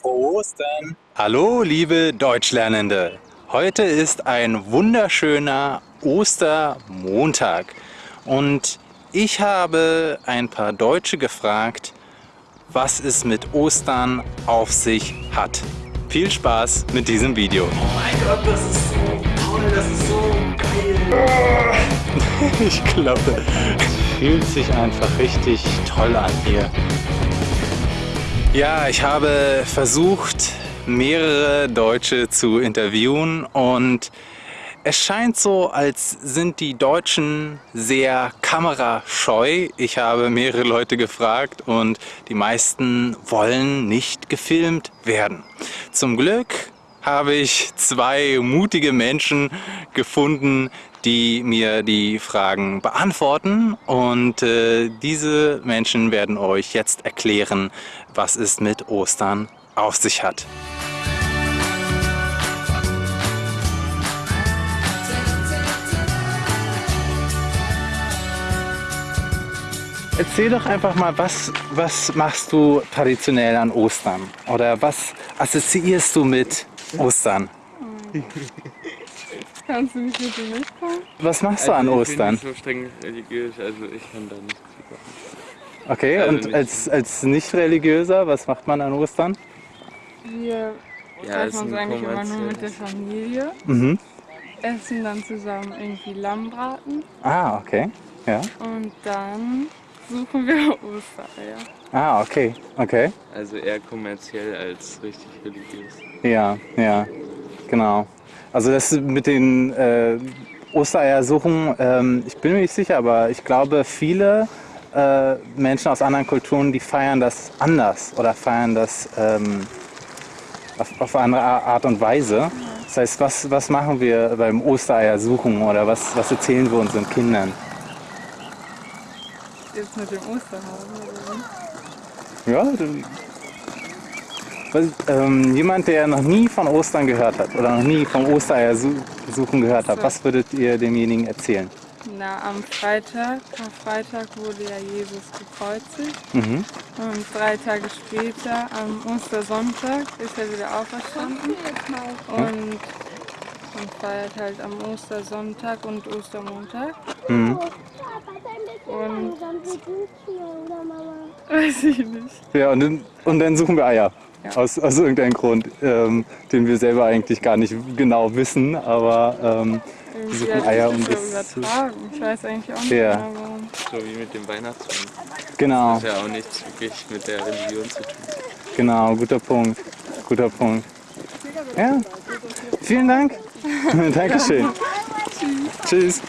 Frohe Ostern! Hallo liebe Deutschlernende! Heute ist ein wunderschöner Ostermontag und ich habe ein paar Deutsche gefragt, was es mit Ostern auf sich hat. Viel Spaß mit diesem Video! Oh mein Gott, das ist so toll, das ist so geil! ich glaube, es fühlt sich einfach richtig toll an hier. Ja, ich habe versucht, mehrere Deutsche zu interviewen und es scheint so, als sind die Deutschen sehr kamerascheu. Ich habe mehrere Leute gefragt und die meisten wollen nicht gefilmt werden. Zum Glück habe ich zwei mutige Menschen gefunden, die mir die Fragen beantworten und äh, diese Menschen werden euch jetzt erklären, was es mit Ostern auf sich hat. Erzähl doch einfach mal, was, was machst du traditionell an Ostern? Oder was assoziierst du mit Ostern? Kannst du nicht mit mir mitkommen? Was machst du an also Ostern? Ich bin nicht so streng religiös, also ich kann da nicht viel machen. Okay, Also und nicht- als, als nicht-religiöser, was macht man an Ostern? Wir Ja, treffen uns eigentlich immer nur mit der Familie, Mhm. essen dann zusammen irgendwie Lammbraten Ah, okay. Ja. und dann suchen wir Ostereier. Ah, okay. Okay. Also eher kommerziell als richtig religiös. Ja, ja. Genau. Also das mit den äh, Ostereiersuchen, ähm, ich bin mir nicht sicher, aber ich glaube, viele äh, Menschen aus anderen Kulturen, die feiern das anders oder feiern das ähm, auf, auf eine andere Art und Weise. Das heißt, was, was machen wir beim Ostereiersuchen oder was, was erzählen wir unseren Kindern? Jetzt mit dem Osterhasen? Ja, was, ähm, jemand, der noch nie von Ostern gehört hat oder noch nie vom Ostereiersuchen gehört hat, was würdet ihr demjenigen erzählen? Na, am Freitag, am Freitag wurde ja Jesus gekreuzigt. Mhm. und drei Tage später, am Ostersonntag, ist er wieder auferstanden. Und man feiert halt am Ostersonntag und Ostermontag. Mhm. Und weiß ich nicht. Ja, und dann, und dann suchen wir Eier. Ja. Aus, aus irgendeinem Grund, ähm, den wir selber eigentlich gar nicht genau wissen, aber ähm, Irgendwie suchen hat Eier, um das übertragen. Ich weiß eigentlich auch nicht Ja. genau warum. So wie mit dem Weihnachtsmann. genau, Das hat ja auch nichts wirklich mit der Religion zu tun. genau, guter Punkt, guter Punkt. Ja, vielen Dank. Dankeschön. Tschüss.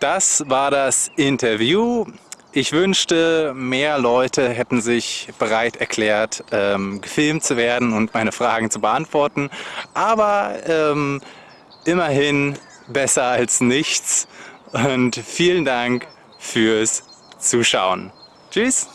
Das war das Interview. Ich wünschte, mehr Leute hätten sich bereit erklärt, ähm, gefilmt zu werden und meine Fragen zu beantworten. Aber ähm, immerhin besser als nichts. Und vielen Dank fürs Zuschauen. Tschüss.